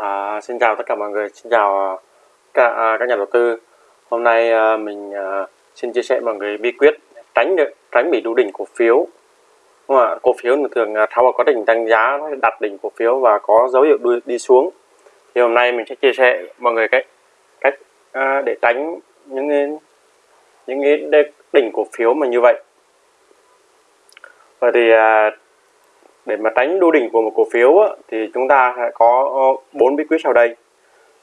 À, xin chào tất cả mọi người, xin chào à, các, à, các nhà đầu tư. Hôm nay à, mình à, xin chia sẻ mọi người bí quyết tránh được tránh bị đu đỉnh cổ phiếu. Đúng không ạ? Cổ phiếu thường à, sau có đỉnh tăng giá nó đặt đỉnh cổ phiếu và có dấu hiệu đu đi xuống. Thì hôm nay mình sẽ chia sẻ mọi người cách cách à, để tránh những những cái đỉnh cổ phiếu mà như vậy. Vậy thì à, để mà tránh đu đỉnh của một cổ phiếu á, thì chúng ta sẽ có ờ, bốn bí quyết sau đây.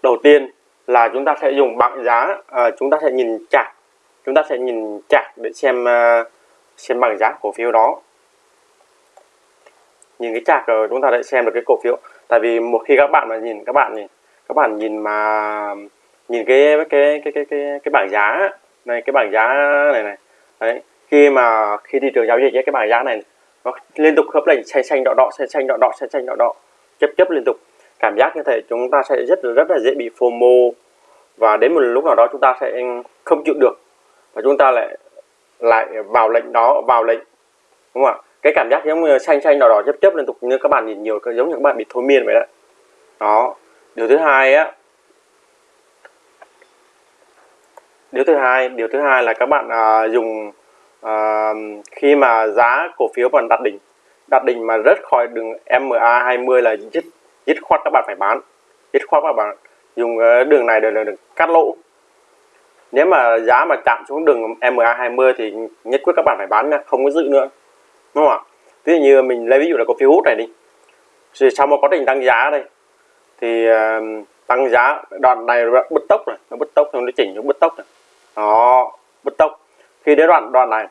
Đầu tiên là chúng ta sẽ dùng bảng giá à, chúng ta sẽ nhìn chart. Chúng ta sẽ nhìn chart để xem ờ, xem bảng giá cổ phiếu đó. Nhìn cái chart rồi chúng ta sẽ xem được cái cổ phiếu. Tại vì một khi các bạn mà nhìn các bạn nhìn các bạn nhìn mà nhìn cái cái cái cái cái cái bảng giá này cái bảng giá này này. Đấy khi mà khi thị trường giao dịch cái bảng giá này nó liên tục khớp lệnh xanh xanh đỏ đỏ xanh xanh đỏ đỏ xanh xanh đỏ đỏ. Chấp chấp liên tục. Cảm giác như thế chúng ta sẽ rất là rất là dễ bị FOMO. Và đến một lúc nào đó chúng ta sẽ không chịu được. Và chúng ta lại lại vào lệnh đó vào lệnh. Đúng không ạ? Cái cảm giác giống như xanh xanh đỏ đỏ chấp chấp liên tục như các bạn nhìn nhiều giống như các bạn bị thôi miên vậy đó. Đó. Điều thứ hai á. Điều thứ hai điều thứ hai là các bạn à, dùng à, khi mà giá cổ phiếu còn đặt đỉnh đặt đỉnh mà rớt khỏi đường MA 20 là dứt dứt khoát các bạn phải bán dứt khoát các bạn dùng ờ, đường này để được cắt lỗ. Nếu mà giá mà chạm xuống đường MA 20 thì nhất quyết các bạn phải bán nha không có giữ nữa đúng không ạ? Ví dụ như mình lấy ví dụ là cổ phiếu hút này đi thì sau một quá trình tăng giá đây thì uh, tăng giá đoạn này bứt tốc này nó bứt tốc nó chỉnh nó bứt tốc này. Đó bứt tốc khi đến đoạn đoạn này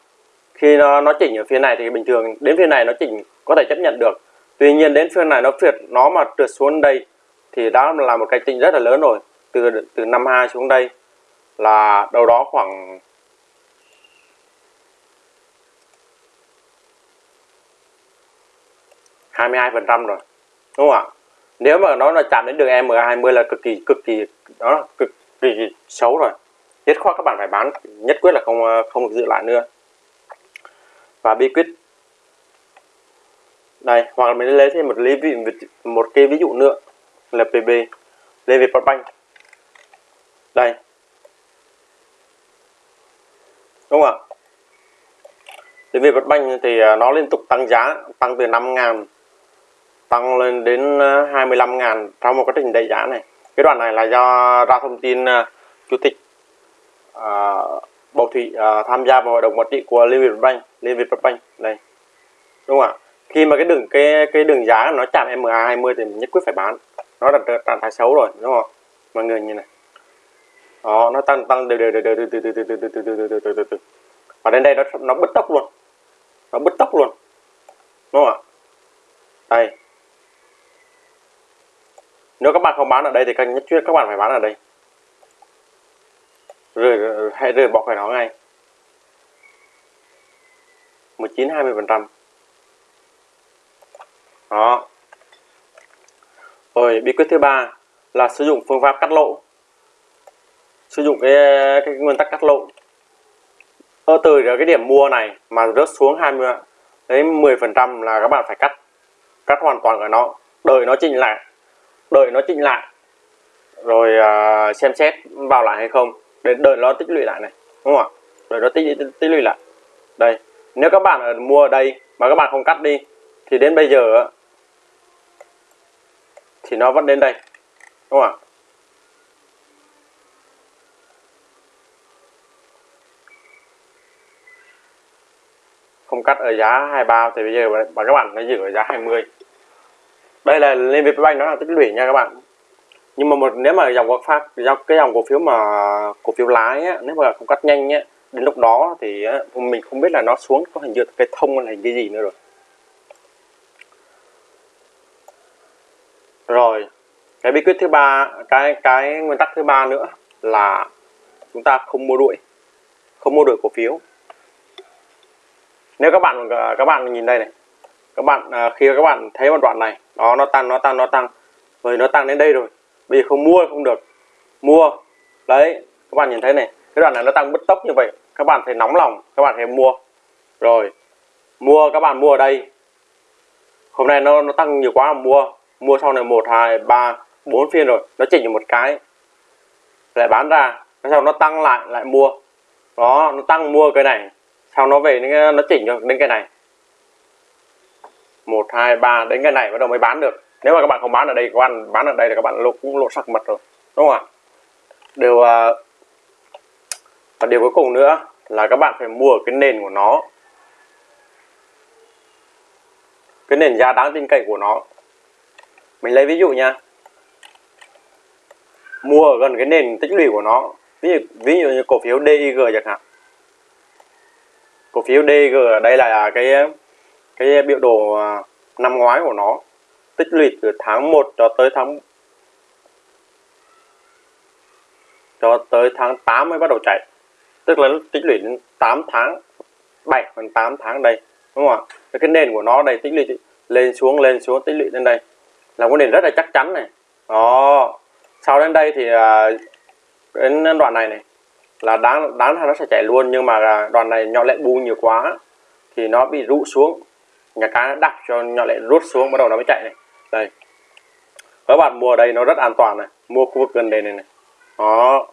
khi nó, nó chỉnh ở phía này thì bình thường đến phía này nó chỉnh có thể chấp nhận được. Tuy nhiên đến phía này nó trượt nó mà trượt xuống đây thì đó là một cái chỉnh rất là lớn rồi. Từ từ năm hai xuống đây là đâu đó khoảng hai mươi hai phần trăm rồi đúng không ạ? Nếu mà nó là chạm đến đường M20 là cực kỳ cực kỳ đó là cực kỳ xấu rồi nhất khoát các bạn phải bán nhất quyết là không ờ, không được giữ lại nữa. Và bí quyết. Đây hoặc là mình lấy thêm một lý ví một cái ví dụ nữa là PB lên Việt Bank đây. Đúng không ạ? Thì về Bank thì nó liên tục tăng giá tăng từ 5 ngàn tăng lên đến ờ, 25 à, ngàn trong một quá trình đẩy giá này. Cái đoạn này là do ra thông tin ờ, chủ tịch uh, Bầu Thủy à, tham gia vào hội đồng quản trị của Liên Việt Bank, Liên Việt Bank đây. Đúng không ạ? Khi mà cái đường cái cái đường giá nó chạm MA20 thì mình nhất quyết phải bán. Nó là trạng thái xấu rồi, đúng không? Mọi người nhìn này. Đó, nó tăng tăng đều đều đều đều đều đều đều đều đều đều đều đều đều đều đều Và đến đây nó nó bứt tốc luôn. Nó bứt tốc luôn. Đúng không ạ? Đây. Nếu các bạn không bán ở đây thì cần nhất quyết các bạn phải bán ở đây rời hãy rời bỏ khỏi nó ngay. 19 20 phần trăm. Đó. Rồi bí quyết thứ ba là sử dụng phương pháp cắt lỗ. Sử dụng cái cái nguyên tắc cắt lỗ. Ở từ cái điểm mua này mà rớt xuống 20 đến 10 phần trăm là các bạn phải cắt. Cắt hoàn toàn ở nó. Đợi nó chỉnh lại. Đợi nó chỉnh lại. Rồi uh, xem xét vào lại hay không để đợi nó tích lũy lại này đúng không ạ? Đợi nó tích, tích, tích lũy lại. Đây nếu các bạn ở mua ở đây mà các bạn không cắt đi thì đến bây giờ thì nó vẫn đến đây đúng không ạ? Không cắt ở giá 23 thì bây giờ mà các bạn nó giữ ở giá 20 đây là lên VPBank nó là tích lũy nha các bạn nhưng mà một nếu mà dòng cổ do cái dòng cổ phiếu mà cổ phiếu lái á, nếu mà không cắt nhanh nhé đến lúc đó thì á, mình không biết là nó xuống có hình như cái thông hay hình cái gì nữa rồi. Rồi cái bí quyết thứ ba cái cái nguyên tắc thứ ba nữa là chúng ta không mua đuổi không mua đuổi cổ phiếu. Nếu các bạn các bạn nhìn đây này các bạn à, khi các bạn thấy một đoạn này đó nó tăng nó tăng nó tăng. Rồi nó tăng đến đây rồi bây giờ không mua, không được. Mua. Đấy, các bạn nhìn thấy này, cái đoạn này nó tăng bứt tốc như vậy. Các bạn thấy nóng lòng, các bạn thấy mua. Rồi, mua, các bạn mua ở đây. Hôm nay nó nó tăng nhiều quá mua. Mua sau này một, hai, ba, bốn phiên rồi, nó chỉnh được một cái. Lại bán ra sau nó tăng lại lại mua. Đó, nó tăng mua cái này. Sau nó về nó nó chỉnh cho đến cái này. Một, hai, ba, đến cái này bắt đầu mới bán được nếu mà các bạn không bán ở đây các bạn bán ở đây thì các bạn lộ cũng lộ sắc mật rồi đúng không ạ? Điều à, và điều cuối cùng nữa là các bạn phải mua cái nền của nó. Cái nền giá đáng tin cậy của nó. Mình lấy ví dụ nha. Mua gần cái nền tích lũy của nó. Ví dụ, ví dụ như cổ phiếu DIG chẳng hạn. Cổ phiếu DIG ở đây là cái cái biểu đồ à, năm ngoái của nó tích lũy từ tháng 1 cho tới tháng cho tới tháng 8 mới bắt đầu chạy. Tức là tích lũy đến 8 tháng 7 phần 8 tháng đây, đúng không ạ? Cái nền của nó đây tích lũy lên xuống lên xuống, tích lũy lên đây. Là cái nền rất là chắc chắn này. Đó. Sau đến đây thì à, đến đoạn này này, là đáng đáng là nó sẽ chạy luôn, nhưng mà à, đoạn này nhỏ lệ bu nhiều quá, thì nó bị rũ xuống. Nhà cái nó đặt cho nhỏ lệ rút xuống, bắt đầu nó mới chạy này đây. Các bạn mua ở đây nó rất an toàn này, mua khu vực gần đây này này. Đó.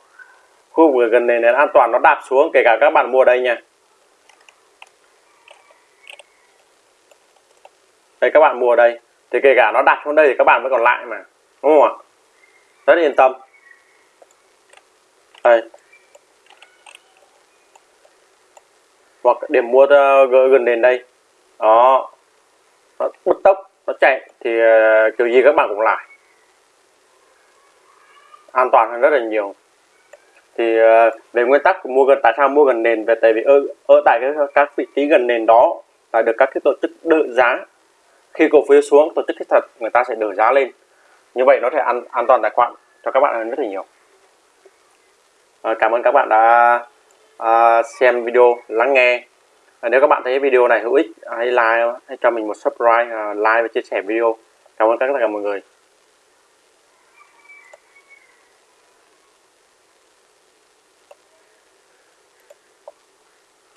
Khu vực gần đây này an toàn, nó đạp xuống, kể cả các bạn mua ở đây nha. Đây, các bạn mua ở đây. Thì kể cả nó đặt xuống đây thì các bạn mới còn lại mà, đúng không ạ? Rất yên tâm. Đây. Hoặc điểm mua ờ, gần đến đây. Đó nó bứt tốc nó chạy thì ờ, kiểu gì các bạn cũng lại. An toàn hơn rất là nhiều. Thì ờ, về nguyên tắc mua gần tại sao mua gần nền về tại vì ở, ở tại cái, các vị trí gần nền đó là được các cái tổ chức đỡ giá. Khi cổ phiếu xuống tổ chức thiết thật người ta sẽ đỡ giá lên. Như vậy nó sẽ an, an toàn tài khoản cho các bạn hơn rất là nhiều. À, cảm ơn các bạn đã à, xem video lắng nghe nếu các bạn thấy video này hữu ích, hãy like, hãy cho mình một subscribe à, like và chia sẻ video. Cảm ơn tất cả mọi người.